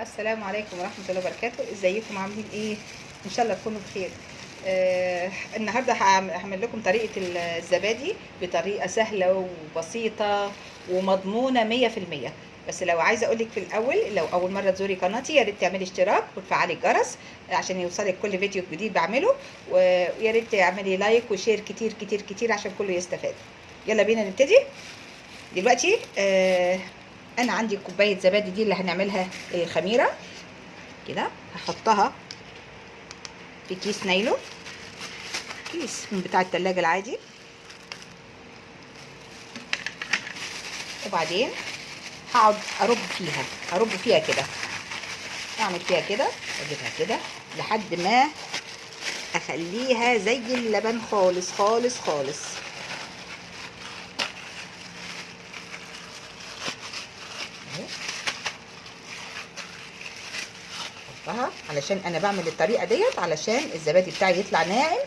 السلام عليكم ورحمة الله وبركاته. إزيكم؟ عاملين إيه؟ إن شاء الله تكونوا بخير. آه النهارده هعم- هعمل لكم طريقة الزبادي وبسيطة ومضمونة مية في المية. بس لو عايزة اقولك في الأول لو أول مرة تزوري قناتي يا ريت تعملي اشتراك وتفعلي الجرس عشان يوصلك كل فيديو جديد بعمله. ويا ريت تعملي like و share كتير كتير كتير عشان كله يستفاد. يلا بينا نبتدي. دلوقتي آه أنا عندي كوباية زبادي دي اللي هنعملها الخميره كده هحطها في كيس نايلون. كيس من بتاع التلاجة العادي. وبعدين هقعد أرب فيها أرب فيها كده. أعمل فيها كده أجيبها كده لحد ما أخليها زي اللبن خالص خالص خالص. احطها علشان أنا بعمل الطريقة ديت علشان الزبادي بتاعي يطلع ناعم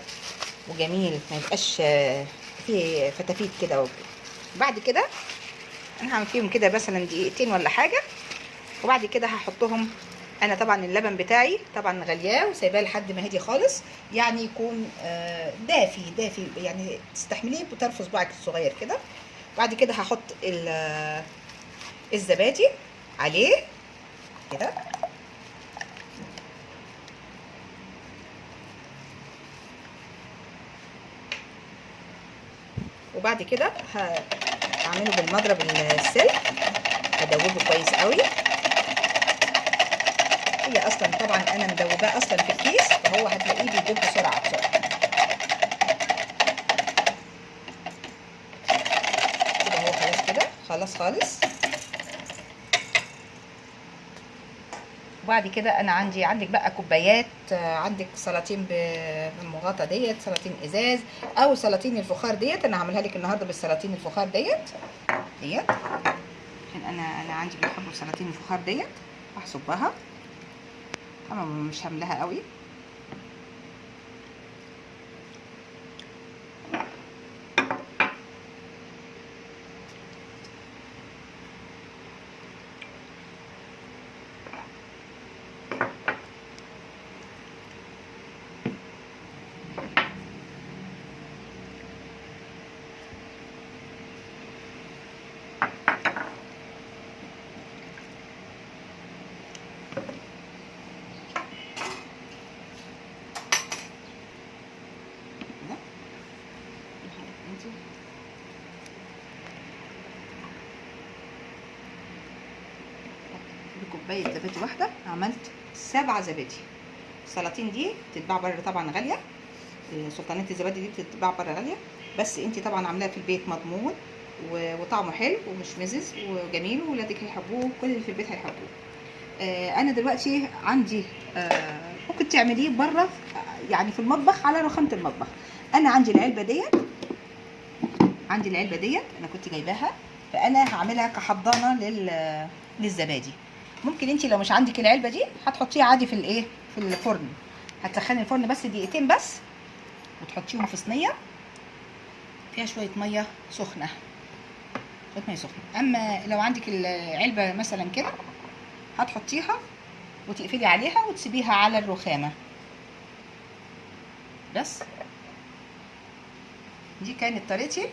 وجميل ما يبقاش آه، فيه فتافيت كده. بعد كده أنا هعمل فيهم كده مثلا دقيقتين ولا حاجة. وبعد كده هحطهم أنا طبعا اللبن بتاعي طبعا غلياه وسايباه لحد ما هدي خالص. يعني يكون آه، دافي دافي يعني تستحمليه بطرف صباعك الصغير كده. بعد كده هحط ال- الزبادي عليه كده. وبعد كده هعمله بالمضرب السلك. هدوبه كويس قوي. هي أصلا طبعا أنا مدوباه أصلا في الكيس فهو هتلاقيه بيدوب بسرعة بسرعة. كده هو خلاص كده. خلاص خالص. وبعد كده أنا عندي عندك بقى كوبايات آه، عندك سلاطين بالمغطى ديت سلاطين إزاز أو سلاطين الفخار ديت. أنا هعملها لك النهارده بالسلاطين الفخار ديت. ديت. عشان أنا أنا عندي بيحبوا سلاطين الفخار ديت. هصبها طبعا مش هملاها قوي كده انتي بكوبايه زبادي واحدة عملت سبعة زبادي. السلاطين دي بتتباع بره طبعا غالية. سلطانات الزبادي دي بتتباع بره غالية. بس انتي طبعا عاملاها في البيت مضمون وطعمه حلو ومش مزز وجميل وولادك هيحبوه كل اللي في البيت هيحبوه. آه أنا دلوقتي عندي آه ممكن تعمليه بره يعني في المطبخ على رخامة المطبخ. أنا عندي العلبة ديت عندي العلبة ديت أنا كنت جايباها فأنا هعملها كحضانة لل للزبادي. ممكن انت لو مش عندك العلبة دي هتحطيها عادي في الايه؟ في الفرن. هتسخني الفرن بس دقيقتين بس وتحطيهم في صينية. فيها شوية مية سخنة. شوية مية سخنة. أما لو عندك العلبة مثلا كده هتحطيها وتقفلي عليها وتسيبيها على الرخامة. بس. دي كانت طريقتي.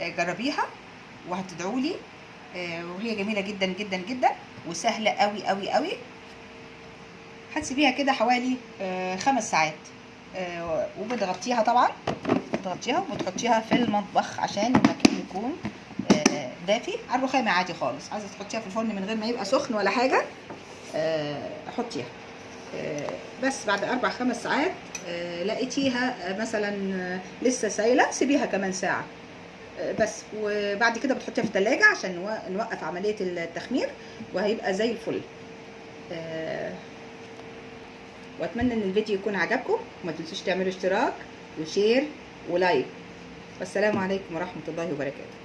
آه، جربيها وهتدعوا لي وهي جميلة جدا جدا جدا وسهلة قوي قوي قوي هتسيبيها كده حوالي آه، خمس ساعات. آه، وبتغطيها طبعا. بتغطيها وبتحطيها في المطبخ عشان المكان يكون آه، دافي. على الرخامة عادي خالص. عايزة تحطيها في الفرن من غير ما يبقى سخن ولا حاجة آه، حطيها. آه، بس بعد أربع خمس ساعات آه، لقيتيها آه، مثلا آه، لسه سايلة سيبيها كمان ساعة. آه، بس. وبعد كده بتحطيها في التلاجة عشان نو- نوقف عملية التخمير وهيبقى زي الفل. آه، وأتمنى إن الفيديو يكون عجبكم. وما تنسوش تعملوا اشتراك وشير ولايك. والسلام عليكم ورحمة الله وبركاته.